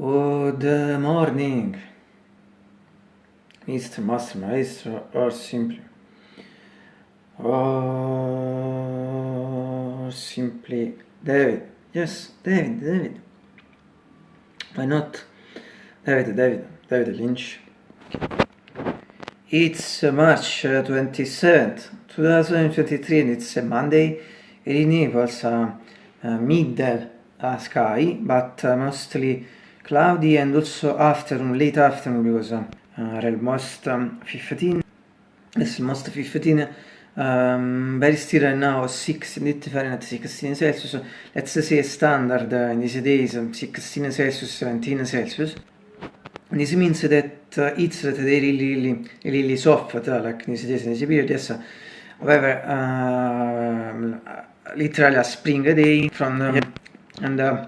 Good morning, Mr. Master Maestro, or simply, or simply David. Yes, David, David. Why not? David, David, David Lynch. It's March 27th, 2023, and it's a Monday. in Naples, uh, uh, middle uh, sky, but uh, mostly cloudy and also afternoon, late afternoon because uh, uh, almost um, 15, it's almost 15, um, very still right now 6 Fahrenheit, 16 Celsius, let's say standard uh, in these days 16 Celsius, 17 Celsius. This means that uh, it's that they really, really, really soft, uh, like in these days, in this period, yes. However, uh, literally a spring day from them, and uh,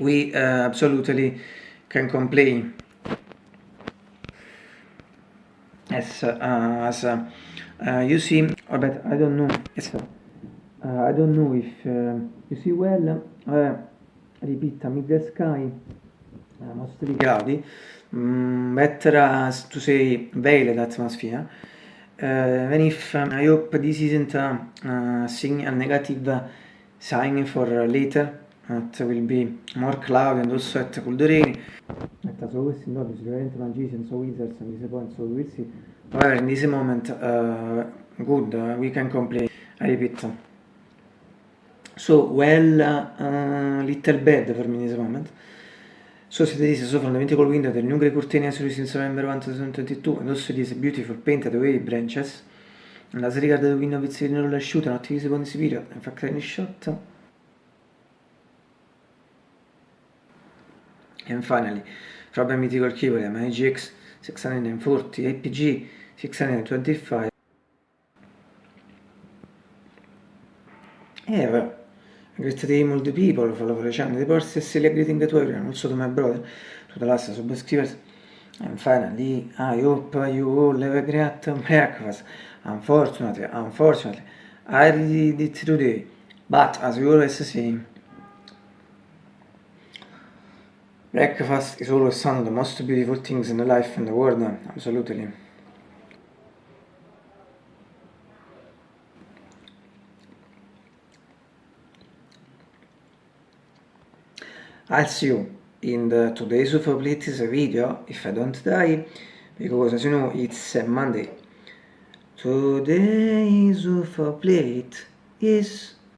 we uh, absolutely can complain. As uh, as uh, uh, you see oh, but I don't know. Yes, I don't know if you see well repeat mid sky mostly cloudy mm, better as to say veiled atmosphere. Uh, even if um, I hope this isn't a, a, a negative sign for later it will be more cloudy and also at cold rain at so questi nodi sicuramente magicians so wizards and this point so we see however in this moment uh, good uh, we can complain. I repeat. So well uh, little bad for me in this moment. So siete this so from the mythical window the new grey curtain series in November 2022 and also this beautiful painted wave branches. And as regard the window with the roller shoot not visible in this period. In fact any shot And finally, a mythical keyboard MIGX 640 APG 625 Yeah, well, great all the people follow the channel, the process greeting to everyone, also to my brother, to the last subscribers. And finally, I hope you all have a great breakfast. Unfortunately, unfortunately, I did it today. But as we always say, Breakfast is always one of the most beautiful things in life and the world, eh? absolutely. I'll see you in the today's ufo video if I don't die because as you know it's Monday. Today's UFO plate is